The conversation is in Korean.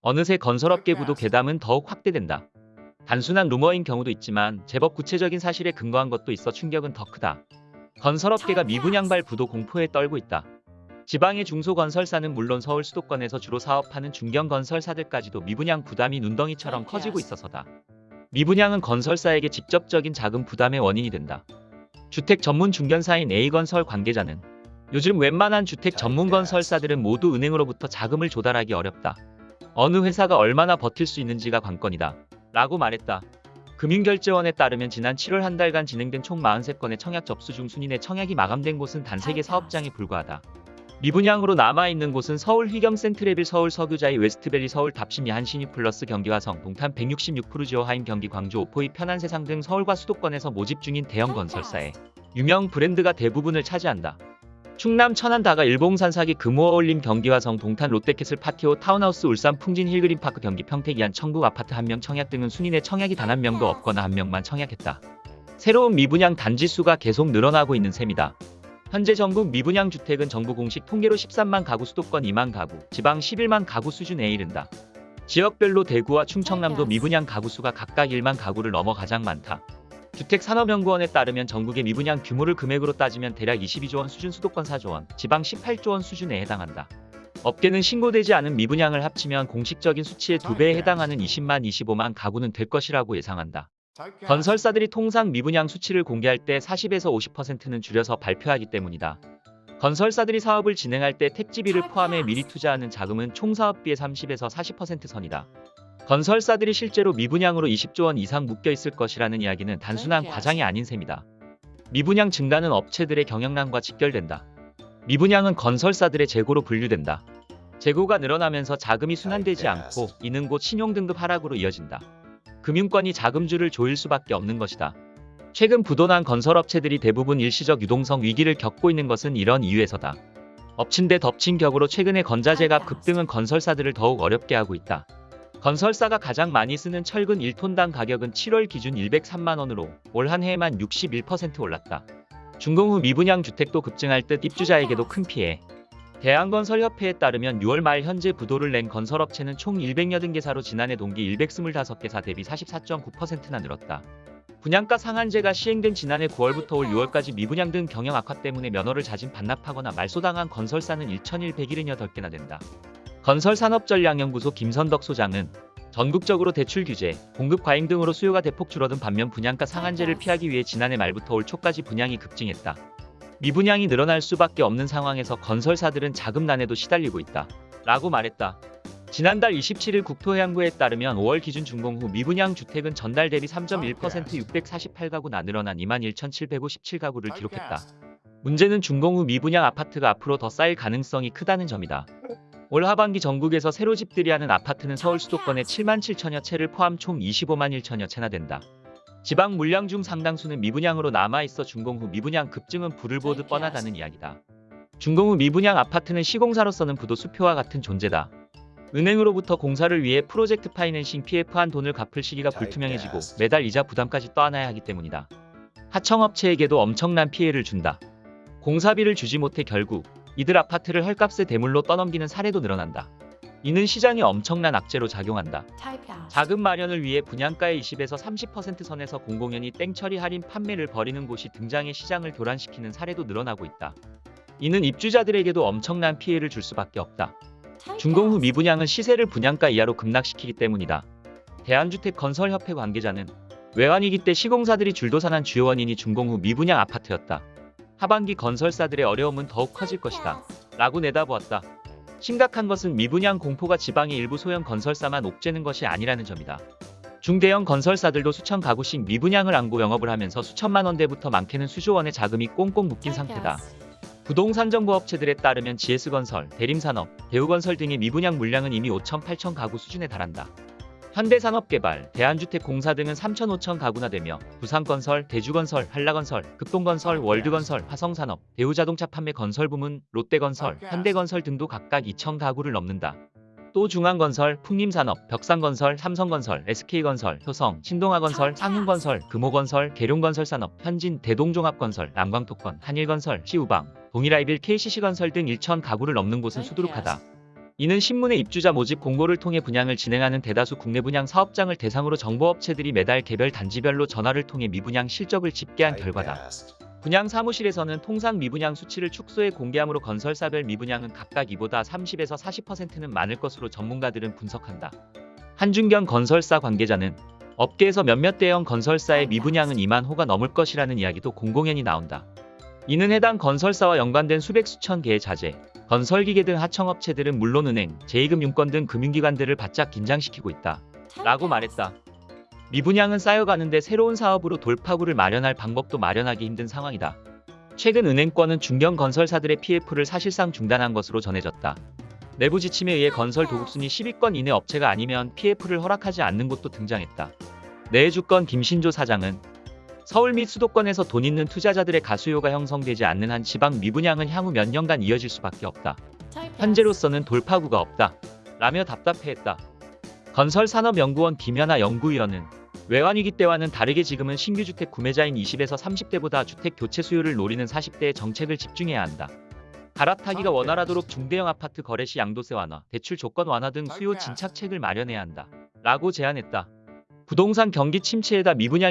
어느새 건설업계부도 괴담은 더욱 확대된다. 단순한 루머인 경우도 있지만 제법 구체적인 사실에 근거한 것도 있어 충격은 더 크다. 건설업계가 미분양발 부도 공포에 떨고 있다. 지방의 중소건설사는 물론 서울 수도권에서 주로 사업하는 중견건설사들까지도 미분양 부담이 눈덩이처럼 커지고 있어서다. 미분양은 건설사에게 직접적인 자금 부담의 원인이 된다. 주택 전문 중견사인 A건설 관계자는 요즘 웬만한 주택 전문 건설사들은 모두 은행으로부터 자금을 조달하기 어렵다. 어느 회사가 얼마나 버틸 수 있는지가 관건이다. 라고 말했다. 금융결제원에 따르면 지난 7월 한 달간 진행된 총 43건의 청약 접수 중 순위 내 청약이 마감된 곳은 단 3개 사업장에 불과하다. 미분양으로 남아있는 곳은 서울 휘경 센트레빌 서울 서교자이 웨스트밸리 서울 답십리 한신휴플러스 경기 화성 동탄 166% 지오 하임 경기 광주 오포 e편한세상 등 서울과 수도권에서 모집 중인 대형 건설사에 유명 브랜드가 대부분을 차지한다. 충남 천안 다가 일봉산 사기 금호어울림 경기 화성 동탄 롯데캐슬 파티오 타운하우스 울산 풍진 힐그린파크 경기 평택이안 청북 아파트 한 명 청약 등은 순위 내 청약이 단 한 명도 없거나 한 명만 청약했다. 새로운 미분양 단지 수가 계속 늘어나고 있는 셈이다. 현재 전국 미분양 주택은 정부 공식 통계로 13만 가구 수도권 2만 가구, 지방 11만 가구 수준에 이른다. 지역별로 대구와 충청남도 미분양 가구 수가 각각 1만 가구를 넘어 가장 많다. 주택산업연구원에 따르면 전국의 미분양 규모를 금액으로 따지면 대략 22조 원 수준 수도권 4조 원, 지방 18조 원 수준에 해당한다. 업계는 신고되지 않은 미분양을 합치면 공식적인 수치의 2배에 해당하는 20만 25만 가구는 될 것이라고 예상한다. 건설사들이 통상 미분양 수치를 공개할 때 40에서 50%는 줄여서 발표하기 때문이다. 건설사들이 사업을 진행할 때 택지비를 포함해 미리 투자하는 자금은 총 사업비의 30에서 40% 선이다. 건설사들이 실제로 미분양으로 20조 원 이상 묶여 있을 것이라는 이야기는 단순한 과장이 아닌 셈이다. 미분양 증가는 업체들의 경영난과 직결된다. 미분양은 건설사들의 재고로 분류된다. 재고가 늘어나면서 자금이 순환되지 않고 이는 곧 신용등급 하락으로 이어진다. 금융권이 자금줄을 조일 수밖에 없는 것이다. 최근 부도난 건설업체들이 대부분 일시적 유동성 위기를 겪고 있는 것은 이런 이유에서다. 엎친 데 덮친 격으로 최근의 건자재값 급등은 건설사들을 더욱 어렵게 하고 있다. 건설사가 가장 많이 쓰는 철근 1톤당 가격은 7월 기준 103만원으로 올 한 해에만 61% 올랐다. 준공 후 미분양 주택도 급증할 듯 입주자에게도 큰 피해. 대한건설협회에 따르면 6월 말 현재 부도를 낸 건설업체는 총 100여든 개사로 지난해 동기 125개사 대비 44.9%나 늘었다. 분양가 상한제가 시행된 지난해 9월부터 올 6월까지 미분양 등 경영 악화 때문에 면허를 자진 반납하거나 말소당한 건설사는 1,178개나 된다. 건설산업전략연구소 김선덕 소장은 전국적으로 대출 규제, 공급 과잉 등으로 수요가 대폭 줄어든 반면 분양가 상한제를 피하기 위해 지난해 말부터 올 초까지 분양이 급증했다. 미분양이 늘어날 수밖에 없는 상황에서 건설사들은 자금난에도 시달리고 있다. 라고 말했다. 지난달 27일 국토해양부에 따르면 5월 기준 준공 후 미분양 주택은 전달 대비 3.1% 648가구나 늘어난 21,757가구를 기록했다. 문제는 준공 후 미분양 아파트가 앞으로 더 쌓일 가능성이 크다는 점이다. 올 하반기 전국에서 새로 집들이 하는 아파트는 서울 수도권의 7만 7천여 채를 포함 총 25만 1천여 채나 된다. 지방 물량 중 상당수는 미분양으로 남아있어 준공 후 미분양 급증은 불을 보듯 뻔하다는 이야기다. 준공 후 미분양 아파트는 시공사로서는 부도 수표와 같은 존재다. 은행으로부터 공사를 위해 프로젝트 파이낸싱 PF한 돈을 갚을 시기가 불투명해지고 매달 이자 부담까지 떠안아야 하기 때문이다. 하청업체에게도 엄청난 피해를 준다. 공사비를 주지 못해 결국 이들 아파트를 헐값에 대물로 떠넘기는 사례도 늘어난다. 이는 시장에 엄청난 악재로 작용한다. 자금 마련을 위해 분양가의 20에서 30% 선에서 공공연히 땡처리 할인 판매를 벌이는 곳이 등장해 시장을 교란시키는 사례도 늘어나고 있다. 이는 입주자들에게도 엄청난 피해를 줄 수밖에 없다. 준공 후 미분양은 시세를 분양가 이하로 급락시키기 때문이다. 대한주택건설협회 관계자는 외환위기 때 시공사들이 줄도산한 주요 원인이 준공 후 미분양 아파트였다. 하반기 건설사들의 어려움은 더욱 커질 것이다. 라고 내다보았다. 심각한 것은 미분양 공포가 지방의 일부 소형 건설사만 옥죄는 것이 아니라는 점이다. 중대형 건설사들도 수천 가구씩 미분양을 안고 영업을 하면서 수천만 원대부터 많게는 수조 원의 자금이 꽁꽁 묶인 상태다. 부동산 정보 업체들에 따르면 GS건설, 대림산업, 대우건설 등의 미분양 물량은 이미 5천 8천 가구 수준에 달한다. 현대산업개발, 대한주택공사 등은 3천 5천 가구나 되며 부산건설, 대주건설, 한라건설, 극동건설, 월드건설, 화성산업, 대우자동차 판매 건설 부문, 롯데건설, 현대건설 등도 각각 2천 가구를 넘는다. 또 중앙건설, 풍림산업, 벽산건설, 삼성건설, SK건설, 효성, 신동아건설, 상흥건설, 금호건설, 계룡건설산업, 현진, 대동종합건설, 남광토건, 한일건설, 시우방, 동일아이빌 KCC건설 등 1천 가구를 넘는 곳은 수두룩하다. 이는 신문의 입주자 모집 공고를 통해 분양을 진행하는 대다수 국내 분양 사업장을 대상으로 정보업체들이 매달 개별 단지별로 전화를 통해 미분양 실적을 집계한 결과다. 분양 사무실에서는 통상 미분양 수치를 축소해 공개함으로 건설사별 미분양은 각각 이보다 30에서 40%는 많을 것으로 전문가들은 분석한다. 한준경 건설사 관계자는 업계에서 몇몇 대형 건설사의 미분양은 2만 호가 넘을 것이라는 이야기도 공공연히 나온다. 이는 해당 건설사와 연관된 수백 수천 개의 자재, 건설기계 등 하청업체들은 물론 은행, 제2금융권 등 금융기관들을 바짝 긴장시키고 있다. 라고 말했다. 미분양은 쌓여가는데 새로운 사업으로 돌파구를 마련할 방법도 마련하기 힘든 상황이다. 최근 은행권은 중견 건설사들의 PF를 사실상 중단한 것으로 전해졌다. 내부 지침에 의해 건설 도급순위 10위권 이내 업체가 아니면 PF를 허락하지 않는 곳도 등장했다. 내주권 김신조 사장은 서울 및 수도권에서 돈 있는 투자자들의 가수요가 형성되지 않는 한 지방 미분양은 향후 몇 년간 이어질 수밖에 없다. 현재로서는 돌파구가 없다. 라며 답답해했다. 건설산업연구원 김연아 연구위원은 외환위기 때와는 다르게 지금은 신규 주택 구매자인 20에서 30대보다 주택 교체 수요를 노리는 40대의 정책을 집중해야 한다. 갈아타기가 원활하도록 중대형 아파트 거래 시 양도세 완화, 대출 조건 완화 등 수요 진착책을 마련해야 한다. 라고 제안했다. 부동산 경기 침체에다 미분양